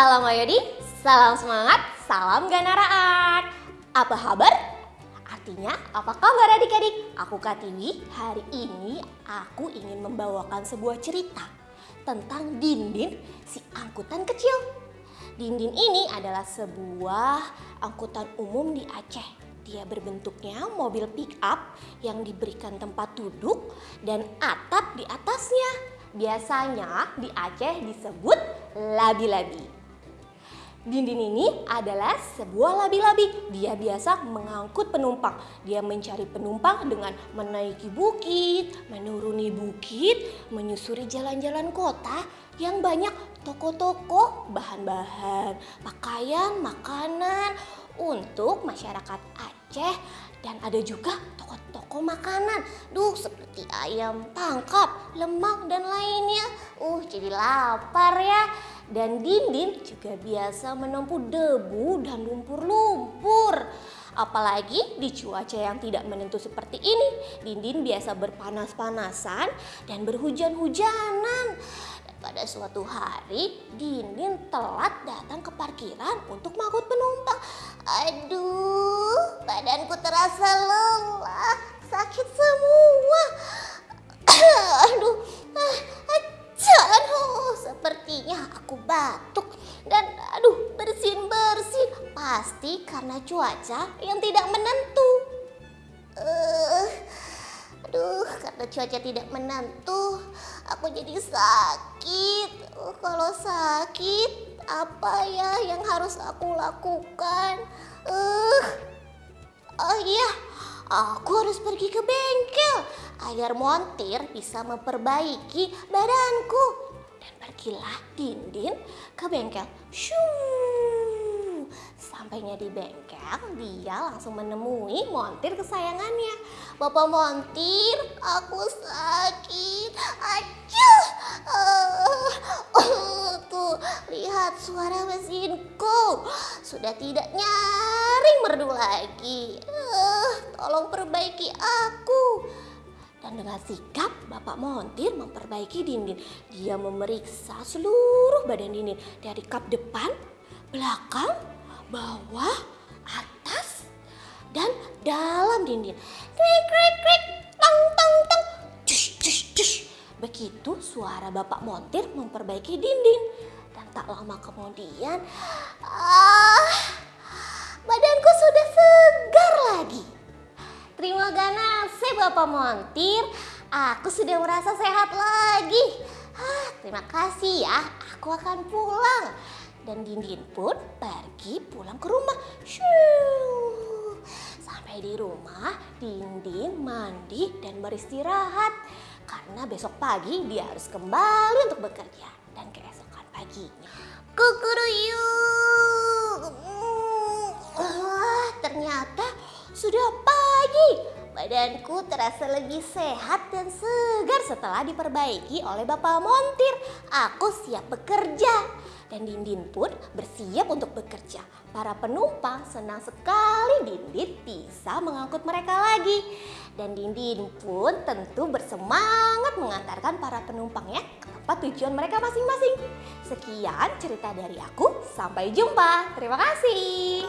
Salam Ayodi, salam semangat, salam ganaraat. Apa kabar? Artinya, apa kabar adik-adik? Aku Katiwi, hari ini aku ingin membawakan sebuah cerita tentang Dindin, si angkutan kecil. Dindin ini adalah sebuah angkutan umum di Aceh. Dia berbentuknya mobil pick up yang diberikan tempat duduk dan atap di atasnya. Biasanya di Aceh disebut labi-labi. Dindin ini adalah sebuah labi-labi. Dia biasa mengangkut penumpang. Dia mencari penumpang dengan menaiki bukit, menuruni bukit, menyusuri jalan-jalan kota yang banyak toko-toko, bahan-bahan, pakaian, makanan untuk masyarakat Aceh dan ada juga toko-toko makanan. Duh, seperti ayam tangkap, lemak dan lainnya. Uh, jadi lapar ya. Dan Dindin juga biasa menempuh debu dan lumpur-lumpur. Apalagi di cuaca yang tidak menentu seperti ini, Dindin biasa berpanas-panasan dan berhujan-hujanan. Pada suatu hari, Dindin telat datang ke parkiran untuk mengangkut penumpang. Aduh, badanku terasa Pasti karena cuaca yang tidak menentu. Uh, aduh, karena cuaca tidak menentu, aku jadi sakit. Uh, kalau sakit, apa ya yang harus aku lakukan? Uh, oh iya, aku harus pergi ke bengkel agar montir bisa memperbaiki badanku. Dan pergilah Dindin ke bengkel. Shoo. Sampainya di bengkel, dia langsung menemui montir kesayangannya. Bapak montir, aku sakit. Aduh. Uh, uh, tuh, lihat suara mesinku. Sudah tidak nyaring merdu lagi. Uh, tolong perbaiki aku. Dan dengan sikap Bapak Montir memperbaiki Dindin. Dia memeriksa seluruh badan Dindin. Dari kap depan, belakang, bawah, atas, dan dalam Dindin. Krik, krik, krik, tang, tang, tang, cush, cush, cush. Begitu suara Bapak Montir memperbaiki Dindin. Dan tak lama kemudian, ah, badanku sudah segar lagi. Terima kasih Bapak Montir, aku sudah merasa sehat lagi. Ah, terima kasih ya, aku akan pulang. Dan Dindin pun pergi pulang ke rumah. Shoo. Sampai di rumah, Dindin mandi dan beristirahat. Karena besok pagi dia harus kembali untuk bekerja. Dan keesokan paginya, kukuruyuk. Wah, ternyata sudah pagi. Badanku terasa lebih sehat dan segar setelah diperbaiki oleh Bapak Montir. Aku siap bekerja. Dan Dindin pun bersiap untuk bekerja. Para penumpang senang sekali Dindin bisa mengangkut mereka lagi. Dan Dindin pun tentu bersemangat mengantarkan para penumpangnya ke tempat tujuan mereka masing-masing. Sekian cerita dari aku, sampai jumpa. Terima kasih.